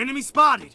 Enemy spotted!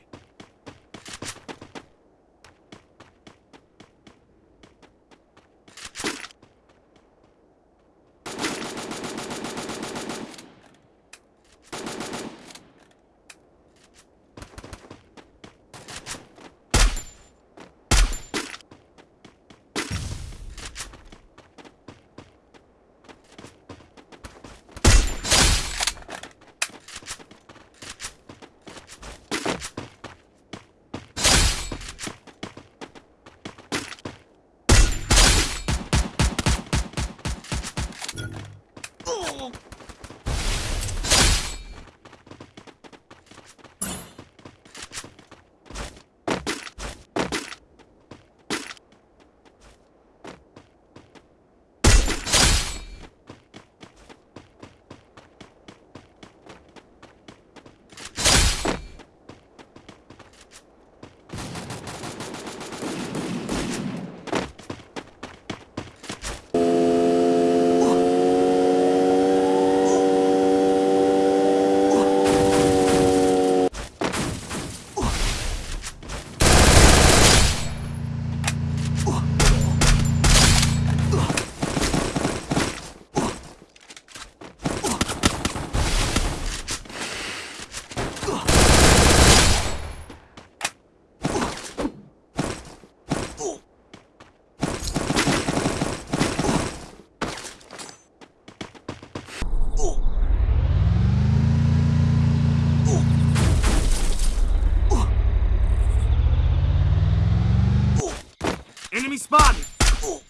spotted! Oh!